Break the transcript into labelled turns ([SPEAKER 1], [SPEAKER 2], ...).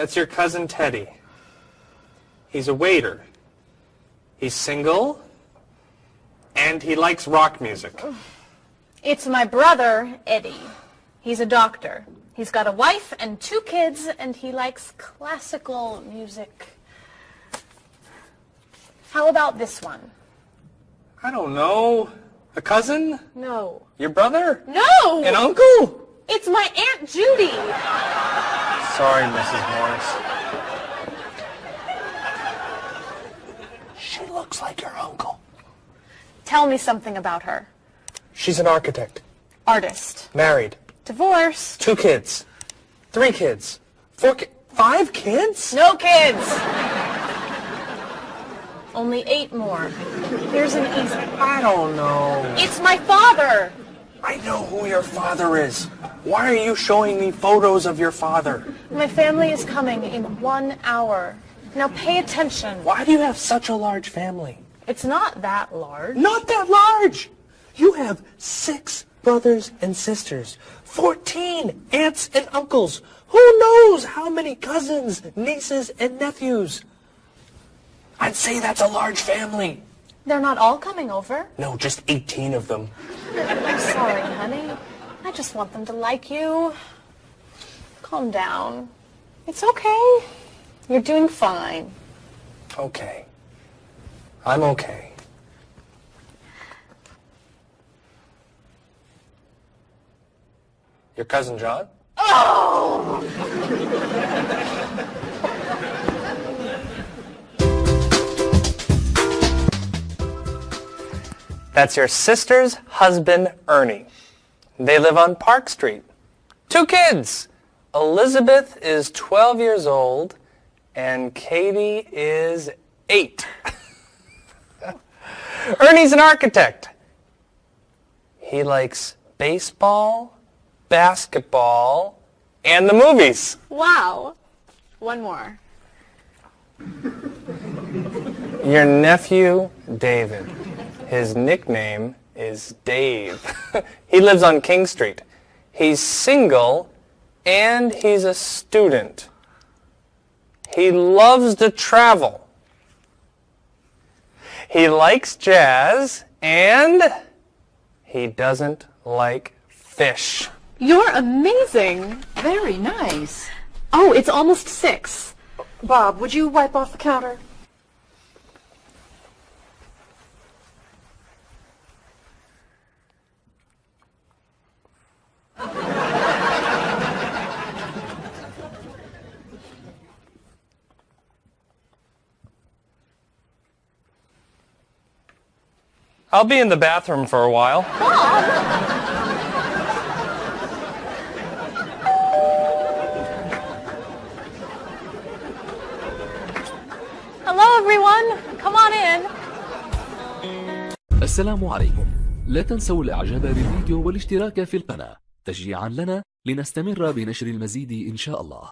[SPEAKER 1] That's your cousin Teddy. He's a waiter. He's single, and he likes rock music.
[SPEAKER 2] It's my brother, Eddie. He's a doctor. He's got a wife and two kids, and he likes classical music. How about this one?
[SPEAKER 1] I don't know. A cousin?
[SPEAKER 2] No.
[SPEAKER 1] Your brother?
[SPEAKER 2] No!
[SPEAKER 1] An uncle?
[SPEAKER 2] It's my Aunt Judy.
[SPEAKER 1] Sorry, Mrs. Morris. She looks like your uncle.
[SPEAKER 2] Tell me something about her.
[SPEAKER 1] She's an architect.
[SPEAKER 2] Artist.
[SPEAKER 1] Married.
[SPEAKER 2] Divorced.
[SPEAKER 1] Two kids. Three kids. Four ki- Five kids?
[SPEAKER 2] No kids. Only eight more. Here's an easy.
[SPEAKER 1] I don't know.
[SPEAKER 2] It's my father.
[SPEAKER 1] I know who your father is. Why are you showing me photos of your father?
[SPEAKER 2] My family is coming in one hour. Now pay attention.
[SPEAKER 1] Why do you have such a large family?
[SPEAKER 2] It's not that large.
[SPEAKER 1] Not that large. You have six brothers and sisters, 14 aunts and uncles. Who knows how many cousins, nieces, and nephews? I'd say that's a large family.
[SPEAKER 2] They're not all coming over.
[SPEAKER 1] No, just 18 of them.
[SPEAKER 2] I'm sorry, honey. I just want them to like you. Calm down. It's okay. You're doing fine.
[SPEAKER 1] Okay. I'm okay. Your cousin John? Oh! That's your sister's husband, Ernie. They live on Park Street. Two kids. Elizabeth is 12 years old and Katie is 8. Ernie's an architect. He likes baseball, basketball, and the movies.
[SPEAKER 2] Wow. One more.
[SPEAKER 1] Your nephew, David. His nickname is Dave. he lives on King Street. He's single and he's a student. He loves to travel. He likes jazz and he doesn't like fish.
[SPEAKER 2] You're amazing.
[SPEAKER 3] Very nice.
[SPEAKER 2] Oh, it's almost six.
[SPEAKER 3] Bob, would you wipe off the counter?
[SPEAKER 1] I'll be in the bathroom for a while.
[SPEAKER 2] Hello, everyone. Come on in.
[SPEAKER 4] السلام عليكم لا تنسوا الاعجاب بالفيديو والاشتراك في القناة تشجيعا لنا لنستمر بنشر المزيد ان شاء الله